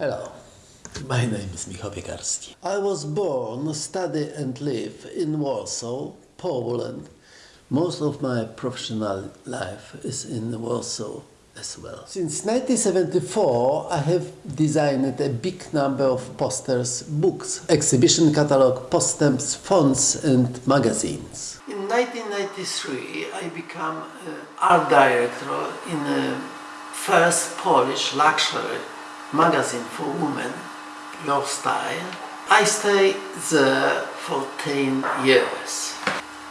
Hello, my name is Michał Piekarski. I was born, study and live in Warsaw, Poland. Most of my professional life is in Warsaw as well. Since 1974 I have designed a big number of posters, books, exhibition catalog, posters, fonts and magazines. In 1993 I became uh, art director in the first Polish luxury magazine for women, Your Style. I stayed there for 10 years.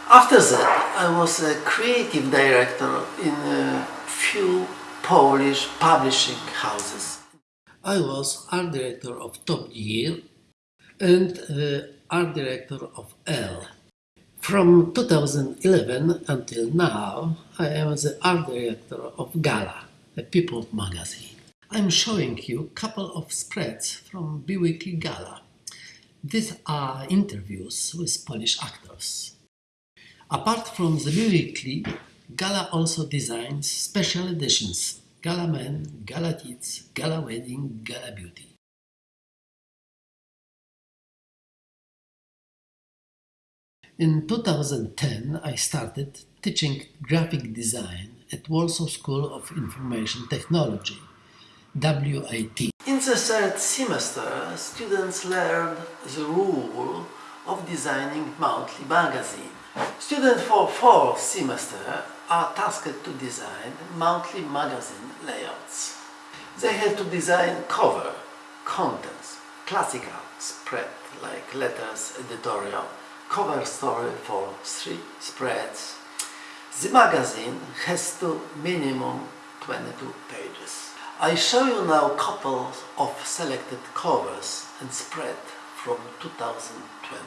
After that, I was a creative director in a few Polish publishing houses. I was art director of Top Gear and uh, art director of Elle. From 2011 until now, I am the art director of Gala, a People magazine. I'm showing you a couple of spreads from Biweekly Gala. These are interviews with Polish actors. Apart from the Biweekly, Gala also designs special editions Gala Men, Gala Kids, Gala Wedding, Gala Beauty. In 2010 I started teaching graphic design at Warsaw School of Information Technology WIT. In the third semester, students learned the rule of designing monthly magazine. Students for fourth semester are tasked to design monthly magazine layouts. They have to design cover, contents, classical spread like letters, editorial, cover story for three spreads. The magazine has to minimum 22 pages. I show you now a couple of selected covers and spread from 2020.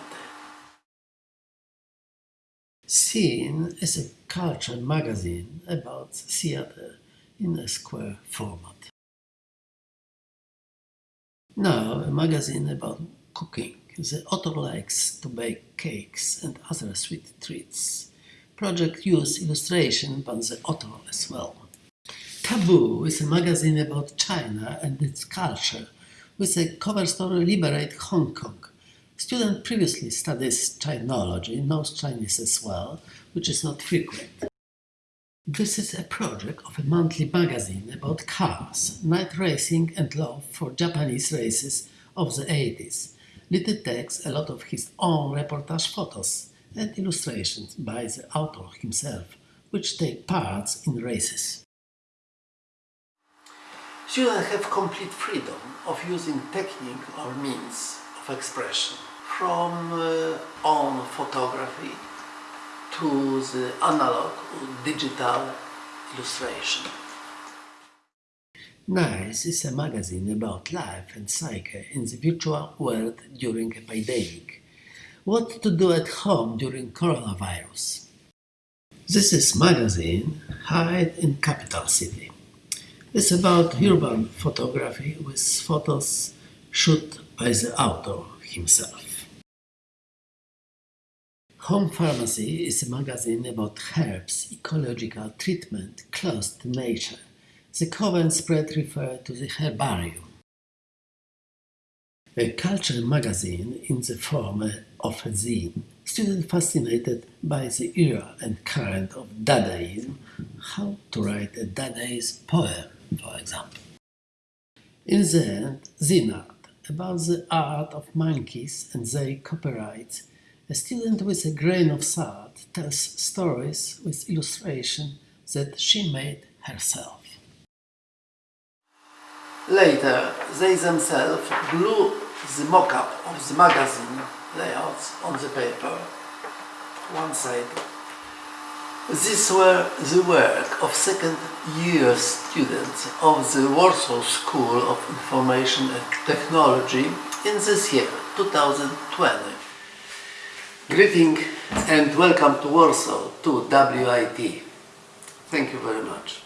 Scene is a culture magazine about theater in a square format. Now a magazine about cooking. The author likes to bake cakes and other sweet treats. Project use illustration by the author as well. Taboo is a magazine about China and its culture, with a cover story Liberate Hong Kong. Student previously studies Chinology, knows Chinese as well, which is not frequent. This is a project of a monthly magazine about cars, night racing and love for Japanese races of the 80s. Little text, a lot of his own reportage photos and illustrations by the author himself, which take parts in races. Students have complete freedom of using technique or means of expression from uh, on photography to the analog or digital illustration. Nice is a magazine about life and psyche in the virtual world during a pandemic. What to do at home during coronavirus. This is magazine Hide in Capital City. It's about urban photography with photos shot by the author himself. Home Pharmacy is a magazine about herbs, ecological treatment close to nature. The cover and spread refer to the herbarium. A culture magazine in the form of a zine, students fascinated by the era and current of Dadaism, how to write a Dadaist poem example. In the end, Zinart, about the art of monkeys and their copyrights, a student with a grain of salt tells stories with illustration that she made herself. Later, they themselves glue the mock-up of the magazine layouts on the paper, one side these were the work of second year students of the Warsaw School of Information and Technology in this year, 2020. Greeting and welcome to Warsaw, to WIT. Thank you very much.